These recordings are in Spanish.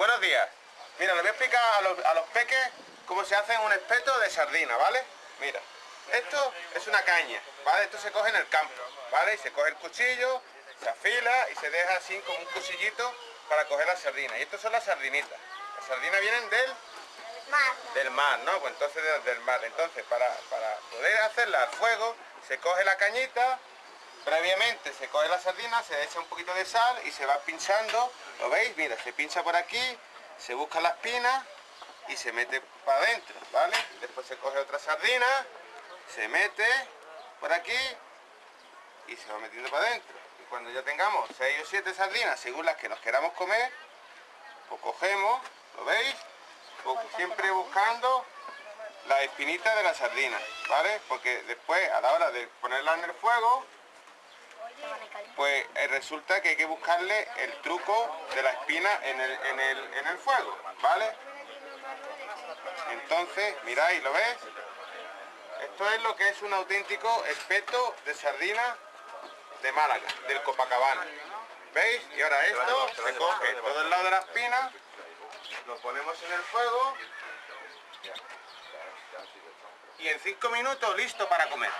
Buenos días. Mira, les voy a explicar a los, a los peques cómo se hace un espeto de sardina, ¿vale? Mira, esto es una caña, ¿vale? Esto se coge en el campo, ¿vale? Y se coge el cuchillo, se afila y se deja así como un cuchillito para coger la sardina. Y estas son las sardinitas. Las sardinas vienen del Mar. del mar, ¿no? Pues entonces de- del mar. Entonces, para, para poder hacerla al fuego, se coge la cañita, previamente se coge la sardina, se echa un poquito de sal y se va pinchando, ¿lo veis? Mira, se pincha por aquí, se busca la espina y se mete para adentro, ¿vale? Después se coge otra sardina, se mete por aquí y se va metiendo para adentro. Y cuando ya tengamos 6 o 7 sardinas, según las que nos queramos comer, pues cogemos, ¿lo veis? Bu- Siempre buscando la espinita de la sardina, ¿vale? Porque después, a la hora de ponerla en el fuego, pues eh, resulta que hay que buscarle el truco de la espina en el, en el, en el fuego, ¿vale? Entonces, miráis, ¿lo ves? Esto es lo que es un auténtico espeto de sardina de Málaga, del Copacabana. ¿Veis? Y ahora esto se coge todo el lado de la espina, lo ponemos en el fuego y en cinco minutos listo para comer.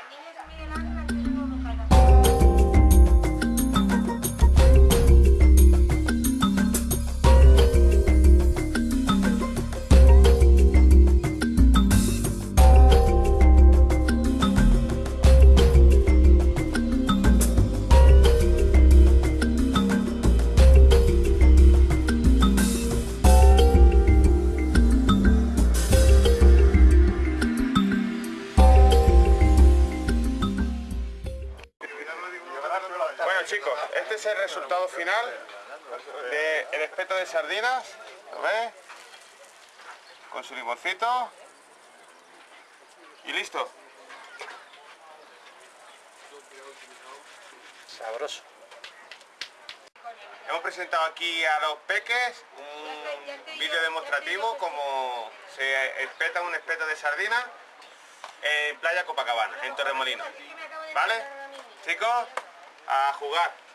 Chicos, este es el resultado final del espeto de sardinas, ¿lo ves? Con su limoncito. Y listo. Sabroso. Hemos presentado aquí a los peques un vídeo demostrativo como se espeta un espeto de sardina en Playa Copacabana, en Torremolinos. ¿Vale? Chicos, a jugar.